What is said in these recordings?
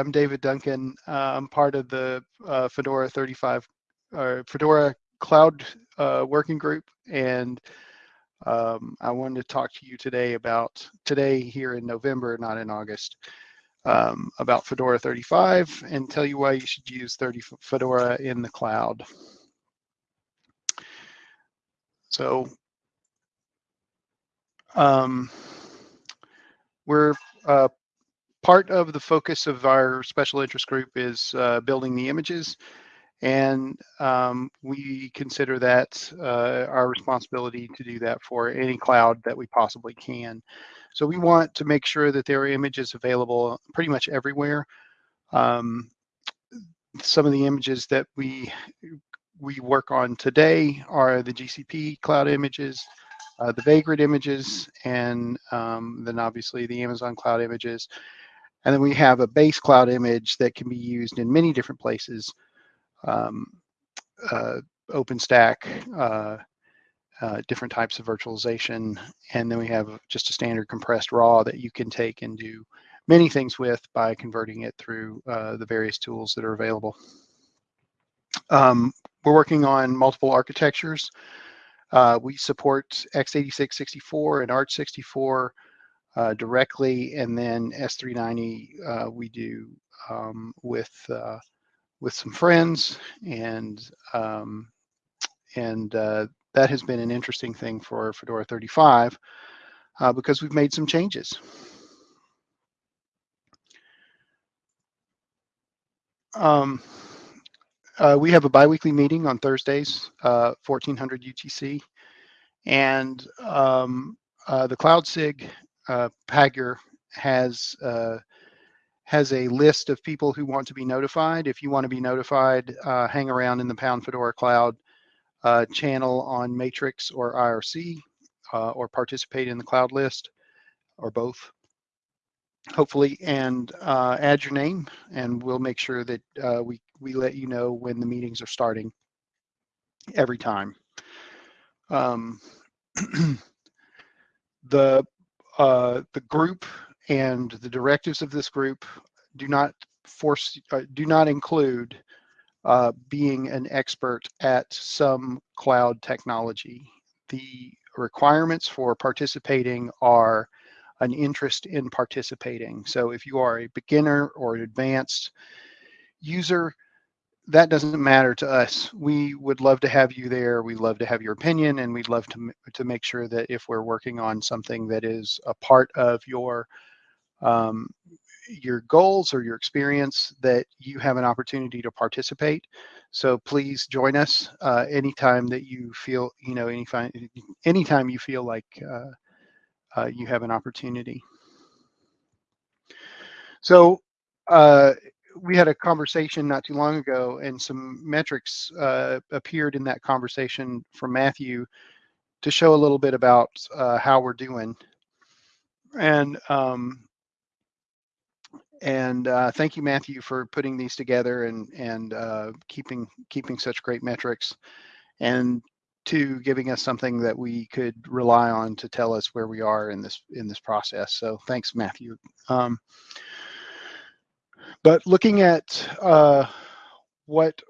I'm David Duncan. Uh, I'm part of the uh, Fedora 35 or Fedora Cloud uh, Working Group, and um, I wanted to talk to you today about today here in November, not in August, um, about Fedora 35 and tell you why you should use 30 Fedora in the cloud. So um, we're uh, part of the focus of our special interest group is uh, building the images and um, we consider that uh, our responsibility to do that for any cloud that we possibly can. So we want to make sure that there are images available pretty much everywhere. Um, some of the images that we we work on today are the GCP cloud images, uh, the Vagrant images, and um, then obviously the Amazon cloud images. And then we have a base cloud image that can be used in many different places. Um, uh, OpenStack, uh, uh, different types of virtualization, and then we have just a standard compressed raw that you can take and do many things with by converting it through uh, the various tools that are available. Um, we're working on multiple architectures. Uh, we support x86 64 and Arch 64 uh, directly, and then S390 uh, we do um, with uh, with some friends, and um, and uh, that has been an interesting thing for Fedora 35 uh, because we've made some changes. Um, we have a biweekly meeting on Thursdays, uh, 1400 UTC, and um, the CloudSig uh, Pagure has uh, has a list of people who want to be notified. If you want to be notified, uh, hang around in the Pound Fedora Cloud uh, channel on Matrix or IRC, uh, or participate in the cloud list, or both hopefully, and uh, add your name, and we'll make sure that uh, we we let you know when the meetings are starting every time. Um, the uh, the group and the directives of this group do not force uh, do not include uh, being an expert at some cloud technology. The requirements for participating are an interest in participating. So if you are a beginner or an advanced user, that doesn't matter to us. We would love to have you there. We'd love to have your opinion, and we'd love to to make sure that if we're working on something that is a part of your um, your goals or your experience, that you have an opportunity to participate. So please join us uh, anytime that you feel, you know, any anytime you feel like uh, uh, you have an opportunity. So uh, we had a conversation not too long ago, and some metrics uh, appeared in that conversation from Matthew to show a little bit about uh, how we're doing. And um, and uh, thank you, Matthew, for putting these together and and uh, keeping keeping such great metrics. And to giving us something that we could rely on to tell us where we are in this in this process. So thanks, Matthew. Um, but looking at uh, what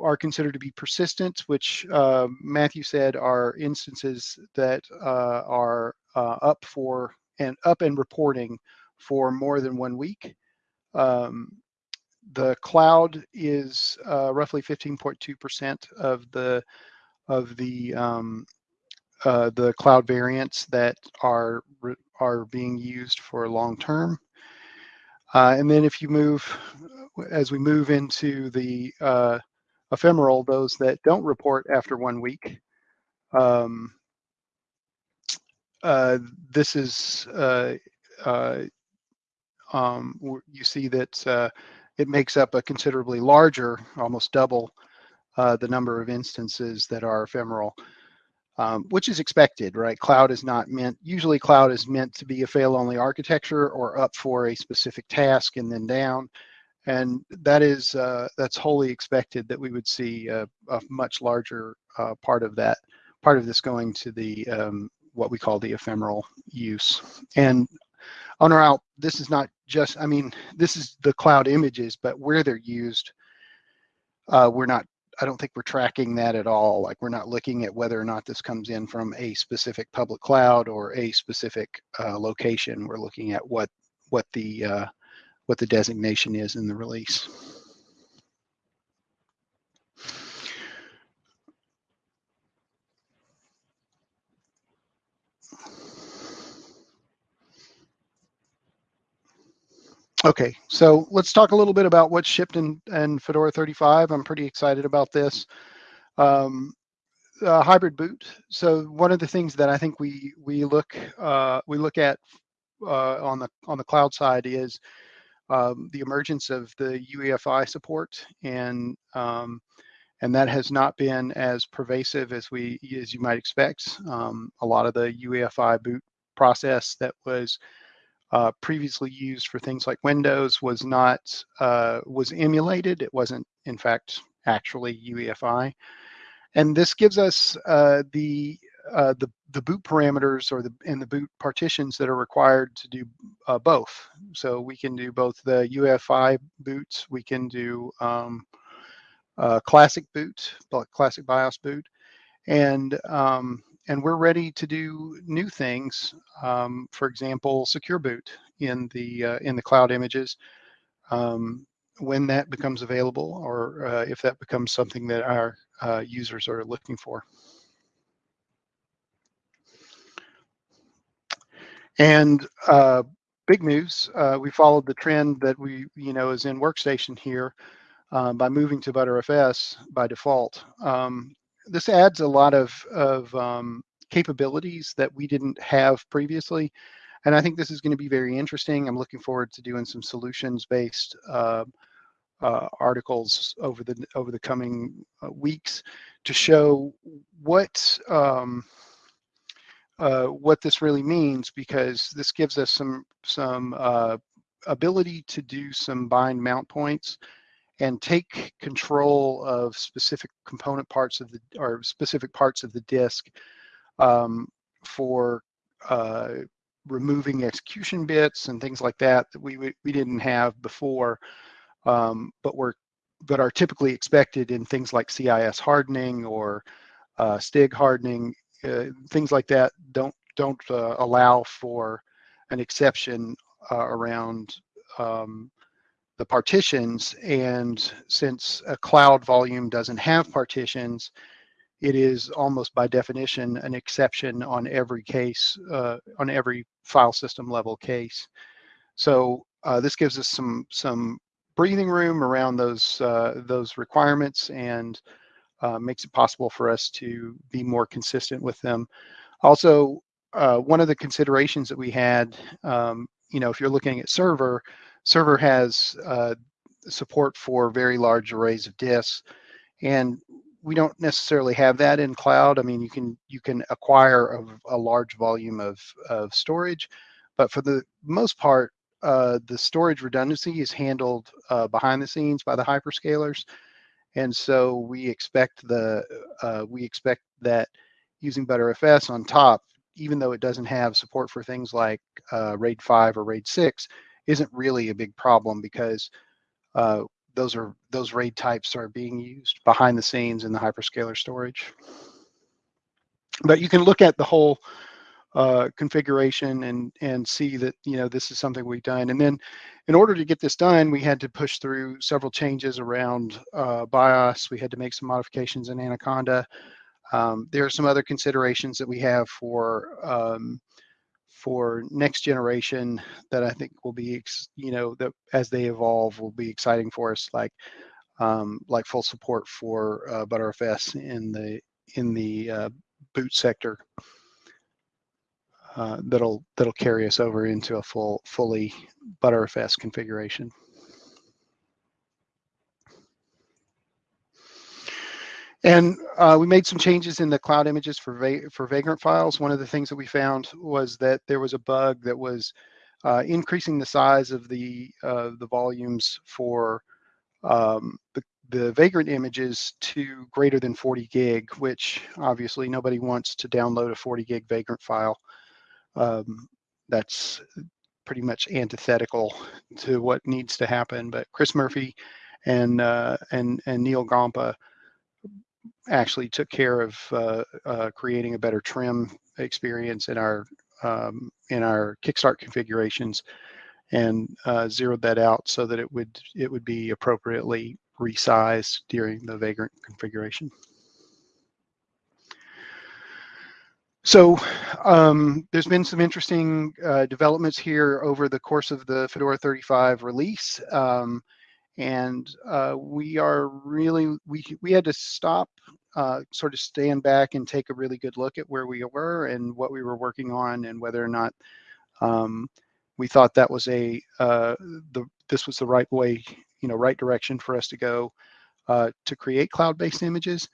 are considered to be persistent, which uh, Matthew said are instances that uh, are uh, up for and up and reporting for more than one week. Um, the cloud is uh, roughly 15.2% of the of the um, uh, the cloud variants that are are being used for long term. Uh, and then if you move, as we move into the uh, ephemeral, those that don't report after one week, um, uh, this is, uh, uh, um, you see that it makes up a considerably larger, almost double uh, the number of instances that are ephemeral, um, which is expected, right? Cloud is not meant, usually cloud is meant to be a fail-only architecture or up for a specific task and then down. And that is, uh, that's wholly expected that we would see a, a much larger uh, part of that, part of this going to the, um, what we call the ephemeral use. And on our out, this is not just, I mean, this is the cloud images, but where they're used, uh, we're not, I don't think we're tracking that at all. Like we're not looking at whether or not this comes in from a specific public cloud or a specific uh, location. We're looking at what what the uh, what the designation is in the release. Okay, so let's talk a little bit about what's shipped in, in Fedora 35. I'm pretty excited about this. Um, uh, hybrid boot. So one of the things that I think we we look uh, we look at uh, on the on the cloud side is um, the emergence of the UEFI support, and um, and that has not been as pervasive as we as you might expect. Um, a lot of the UEFI boot process that was uh, previously used for things like Windows was not uh, was emulated. It wasn't, in fact, actually UEFI. And this gives us uh, the uh, the the boot parameters or the and the boot partitions that are required to do uh, both. So we can do both the UEFI boots. We can do um, uh, classic boot, classic BIOS boot, and um, and we're ready to do new things. Um, for example, secure boot in the uh, in the cloud images um, when that becomes available, or uh, if that becomes something that our uh, users are looking for. And uh, big news, uh, we followed the trend that we, you know, is in Workstation here uh, by moving to Btrfs by default. Um, this adds a lot of, of um, capabilities that we didn't have previously. And I think this is going to be very interesting. I'm looking forward to doing some solutions-based uh, uh, articles over the over the coming uh, weeks to show what um, uh, what this really means, because this gives us some some uh, ability to do some bind mount points and take control of specific component parts of the or specific parts of the disk um, for uh, removing execution bits and things like that that we we didn't have before, um, but were but are typically expected in things like CIS hardening or uh, STIG hardening. Uh, things like that don't don't uh, allow for an exception uh, around um, the partitions. And since a cloud volume doesn't have partitions, it is almost by definition an exception on every case, uh, on every file system level case. So uh, this gives us some some breathing room around those uh, those requirements and uh, makes it possible for us to be more consistent with them. Also, uh, one of the considerations that we had, um, you know, if you're looking at server, server has uh, support for very large arrays of disks. And we don't necessarily have that in cloud. I mean, you can you can acquire a, a large volume of, of storage, but for the most part, uh, the storage redundancy is handled uh, behind the scenes by the hyperscalers. And so we expect the uh, we expect that using Btrfs on top, even though it doesn't have support for things like uh, RAID 5 or RAID 6, isn't really a big problem because uh, those are those RAID types are being used behind the scenes in the hyperscaler storage. But you can look at the whole uh, configuration and and see that you know this is something we've done. And then, in order to get this done, we had to push through several changes around uh, BIOS. We had to make some modifications in Anaconda. Um, there are some other considerations that we have for um, for next generation that I think will be, you know, that as they evolve will be exciting for us, like um, like full support for uh, Btrfs in the in the uh, boot sector. Uh, that'll that'll carry us over into a full fully Btrfs configuration. And uh, we made some changes in the cloud images for, va for Vagrant files. One of the things that we found was that there was a bug that was uh, increasing the size of the uh, the volumes for um, the, the Vagrant images to greater than 40 gig, which obviously nobody wants to download a 40 gig Vagrant file. Um, that's pretty much antithetical to what needs to happen. But Chris Murphy and uh, and and Neil Gompa actually took care of uh, uh, creating a better trim experience in our um, in our Kickstart configurations and uh, zeroed that out so that it would it would be appropriately resized during the Vagrant configuration. So um, there's been some interesting uh, developments here over the course of the Fedora 35 release. Um, and uh, we are really, we, we had to stop, uh, sort of stand back and take a really good look at where we were and what we were working on and whether or not um, we thought that was a, uh, the, this was the right way, you know, right direction for us to go uh, to create cloud-based images.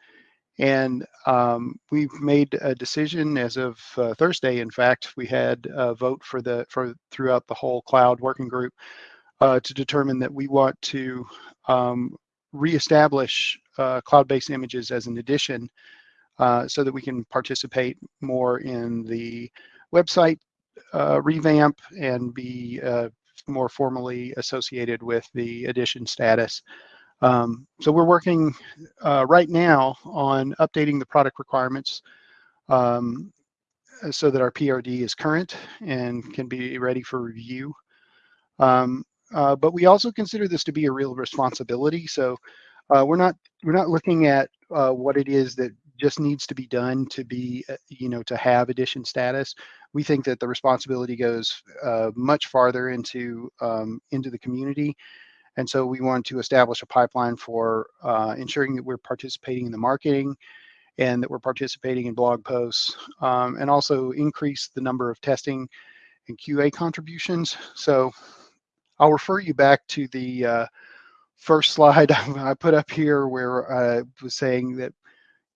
And um, we've made a decision as of uh, Thursday. In fact, we had a vote for the for throughout the whole cloud working group uh, to determine that we want to um, reestablish uh, cloud-based images as an edition uh, so that we can participate more in the website uh, revamp and be uh, more formally associated with the edition status. Um, so we're working right now on updating the product requirements um, so that our PRD is current and can be ready for review. Um, uh, but we also consider this to be a real responsibility. So uh, we're not we're not looking at uh, what it is that just needs to be done to be uh, you know to have edition status. We think that the responsibility goes uh, much farther into um, into the community and so we want to establish a pipeline for ensuring that we're participating in the marketing and that we're participating in blog posts um, and also increase the number of testing and QA contributions. So I'll refer you back to the uh, first slide I put up here where I was saying that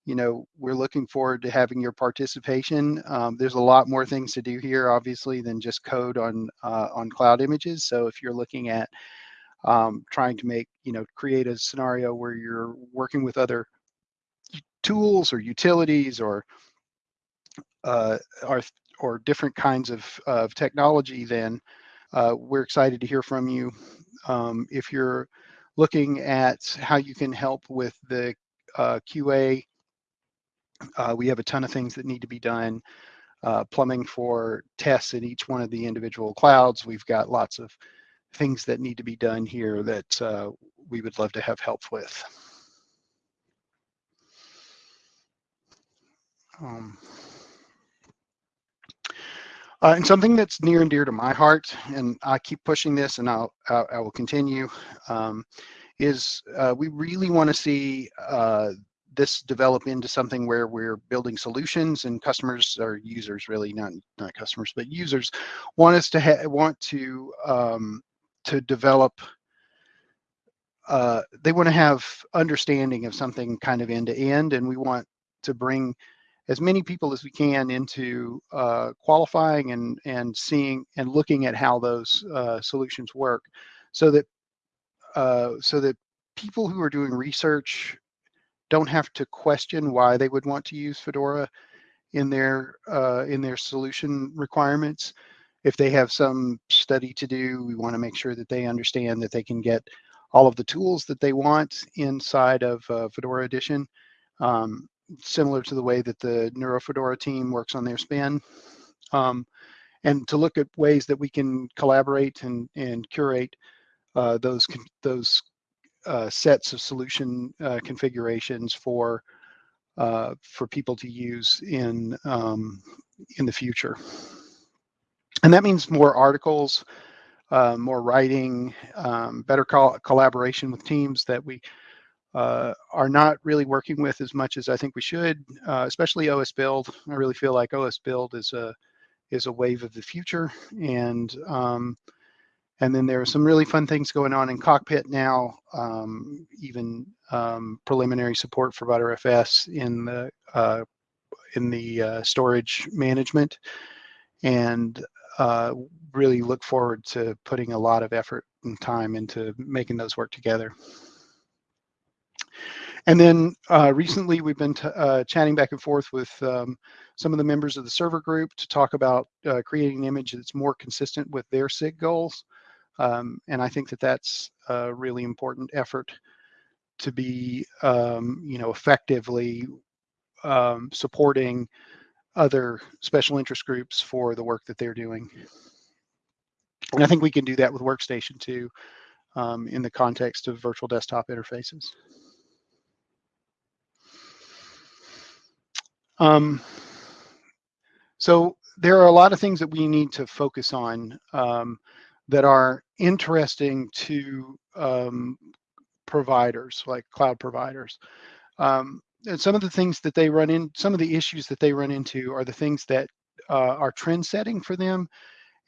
you know, we're looking forward to having your participation. Um, there's a lot more things to do here, obviously, than just code on uh, on cloud images. So if you're looking at um, trying to make, you know, create a scenario where you're working with other tools or utilities or uh, or, or different kinds of, of technology, then uh, we're excited to hear from you. Um, if you're looking at how you can help with the uh, QA, uh, we have a ton of things that need to be done. Uh, plumbing for tests in each one of the individual clouds. We've got lots of things that need to be done here that uh, we would love to have help with. Um, uh, and something that's near and dear to my heart, and I keep pushing this, and I'll, I, I will continue, um, is uh, we really want to see uh, this develop into something where we're building solutions and customers or users really not not customers but users want us to have want to um, to develop uh, they want to have understanding of something kind of end to end and we want to bring as many people as we can into uh, qualifying and and seeing and looking at how those uh, solutions work so that uh, so that people who are doing research don't have to question why they would want to use Fedora in their uh, in their solution requirements. If they have some study to do, we want to make sure that they understand that they can get all of the tools that they want inside of uh, Fedora Edition, um, similar to the way that the NeuroFedora team works on their span. Um, and to look at ways that we can collaborate and, and curate uh, those, those uh, sets of solution uh, configurations for, uh, for people to use in, um, in the future and that means more articles, uh, more writing, um, better co collaboration with teams that we uh, are not really working with as much as I think we should, uh, especially OS Build. I really feel like OS Build is a is a wave of the future, and um, and then there are some really fun things going on in Cockpit now, um, even um, preliminary support for Btrfs in the uh, in the uh, storage management, and uh, really look forward to putting a lot of effort and time into making those work together. And then uh, recently we've been uh, chatting back and forth with um, some of the members of the server group to talk about uh, creating an image that's more consistent with their SIG goals. Um, and I think that that's a really important effort to be, um, you know, effectively um, supporting other special interest groups for the work that they're doing. And I think we can do that with Workstation too, um, in the context of virtual desktop interfaces. Um, so there are a lot of things that we need to focus on um, that are interesting to um, providers, like cloud providers. Um, and some of the things that they run in, some of the issues that they run into are the things that uh, are trend setting for them.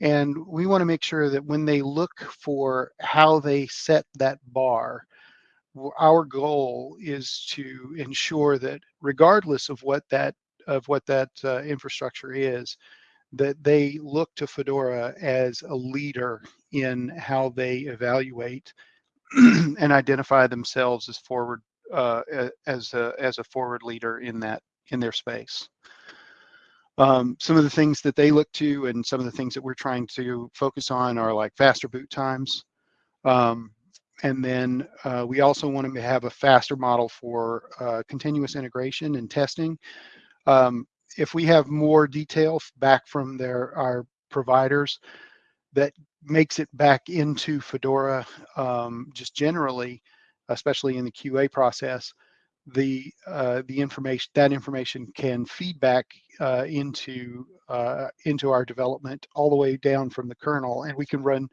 And we want to make sure that when they look for how they set that bar, our goal is to ensure that regardless of what that of what that uh, infrastructure is, that they look to Fedora as a leader in how they evaluate and identify themselves as forward uh, as a as a forward leader in that in their space. Um, some of the things that they look to and some of the things that we're trying to focus on are like faster boot times. Um, and then uh, we also want to have a faster model for uh, continuous integration and testing. Um, if we have more detail back from their our providers that makes it back into Fedora um, just generally, especially in the QA process, the uh, the information that information can feed back uh, into uh, into our development all the way down from the kernel, and we can run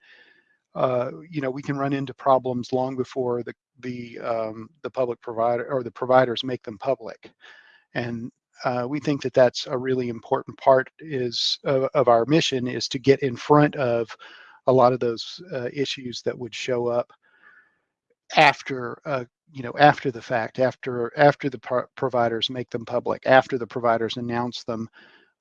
uh, you know, we can run into problems long before the the um, the public provider or the providers make them public, and uh, we think that that's a really important part is of, of, our mission is to get in front of a lot of those uh, issues that would show up after uh, you know after the fact after after the pro providers make them public after the providers announce them.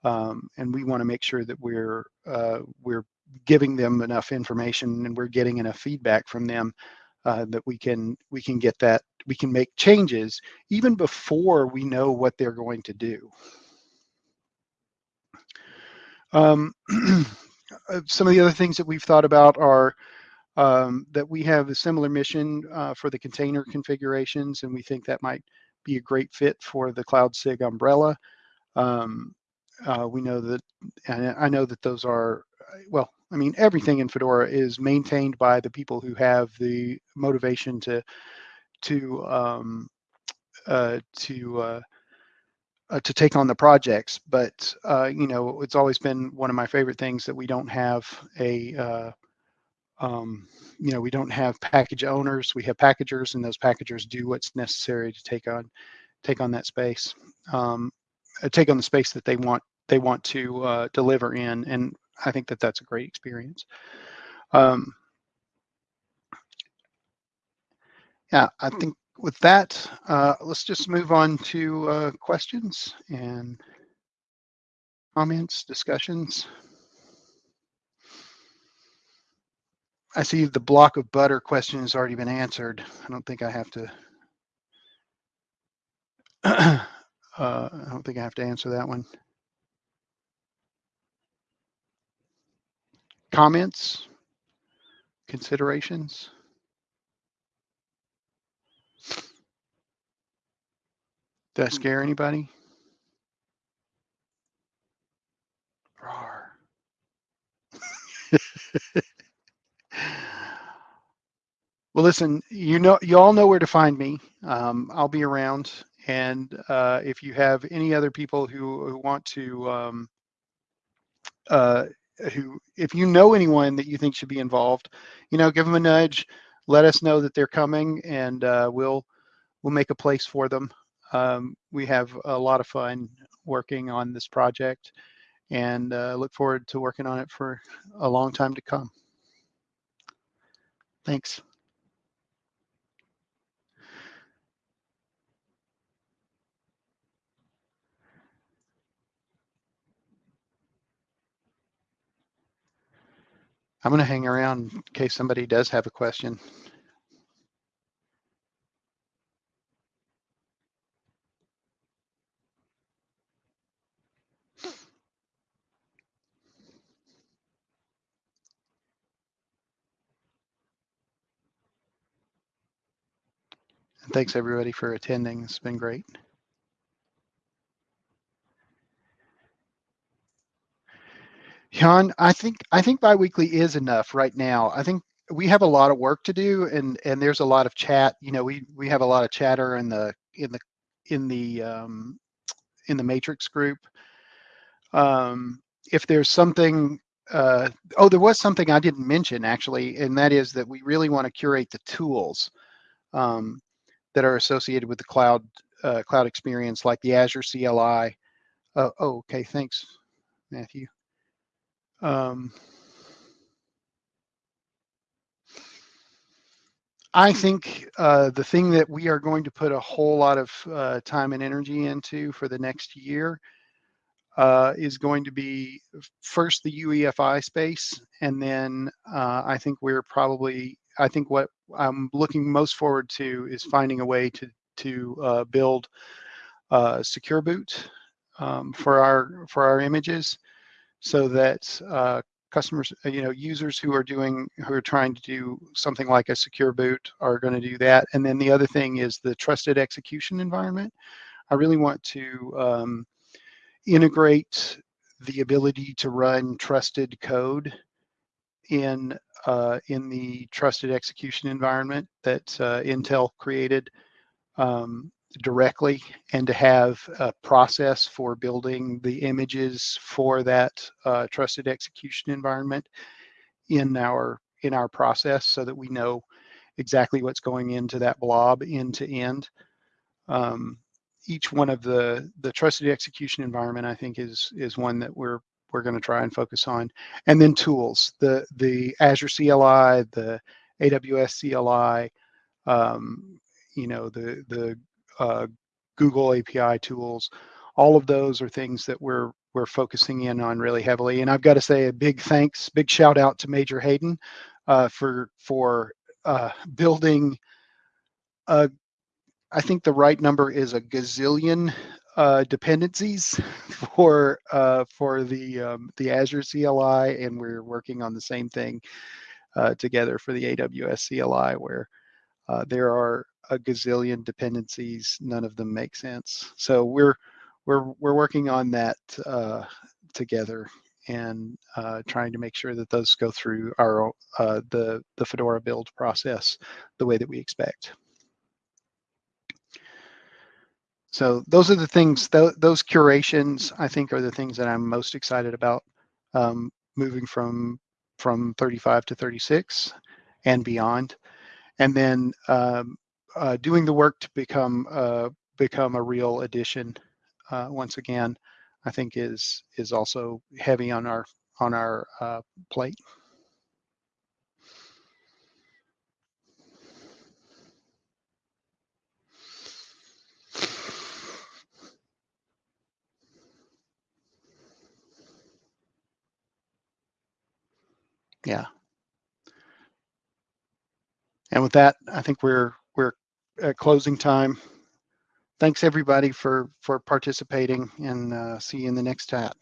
Um, and we want to make sure that we're uh, we're giving them enough information and we're getting enough feedback from them uh, that we can we can get that we can make changes even before we know what they're going to do. Um, uh, some of the other things that we've thought about are um, that we have a similar mission uh, for the container configurations, and we think that might be a great fit for the Cloud SIG umbrella. Um, uh, we know that, and I know that those are, well, I mean, everything in Fedora is maintained by the people who have the motivation to to um, uh, to uh, uh, to take on the projects. But uh, you know, it's always been one of my favorite things that we don't have a uh, um, you know we don't have package owners. We have packagers, and those packagers do what's necessary to take on take on that space, um, uh, take on the space that they want they want to deliver in, and I think that that's a great experience. Um, yeah, I think with that, uh, let's just move on to uh, questions and comments, discussions. I see the block of butter question has already been answered. I don't think I have to. uh, I don't think I have to answer that one. Comments? Considerations? Did I scare anybody? Roar. well, listen, you know, you all know where to find me. Um, I'll be around. And uh, if you have any other people who, who want to um, uh, who, if you know anyone that you think should be involved, you know, give them a nudge, let us know that they're coming, and uh, we'll we'll make a place for them. Um, we have a lot of fun working on this project, and uh, look forward to working on it for a long time to come. Thanks. I'm going to hang around in case somebody does have a question. And thanks everybody for attending. It's been great. Jan, I think I think biweekly is enough right now. I think we have a lot of work to do and and there's a lot of chat. You know, we we have a lot of chatter in the in the in the um, in the matrix group. Um, if there's something uh, oh, there was something I didn't mention actually, and that is that we really want to curate the tools um, that are associated with the cloud uh, cloud experience, like the Azure CLI. Uh, oh, okay, thanks, Matthew. Um, I think uh, the thing that we are going to put a whole lot of uh, time and energy into for the next year uh, is going to be first the UEFI space, and then uh, I think we're probably I think what I'm looking most forward to is finding a way to to uh, build uh, secure boot um, for our for our images, so that uh, customers, you know, users who are doing who are trying to do something like a secure boot are going to do that. And then the other thing is the trusted execution environment. I really want to um, integrate the ability to run trusted code in uh, in the trusted execution environment that uh, Intel created um, directly and to have a process for building the images for that uh, trusted execution environment in our in our process so that we know exactly what's going into that blob end to end. Um, each one of the the trusted execution environment I think is is one that we're we're going to try and focus on and then tools the the Azure CLI the AWS CLI um, you know the the uh, Google API tools. All of those are things that we're we're focusing in on really heavily. And I've got to say a big thanks big shout out to Major Hayden uh, for for uh, building a I think the right number is a gazillion uh, dependencies for uh, for the um, the Azure CLI, and we're working on the same thing uh, together for the AWS CLI, where uh, there are a gazillion dependencies. None of them make sense. So we're we're we're working on that uh, together and uh, trying to make sure that those go through our the the Fedora build process the way that we expect. So those are the things, th those curations, I think are the things that I'm most excited about um, moving from from 35 to 36 and beyond. And then um, uh, doing the work to become uh, become a real edition uh, once again, I think is is also heavy on our on our uh, plate. yeah. And with that, I think we're we're at closing time. Thanks everybody for for participating and uh, see you in the next chat.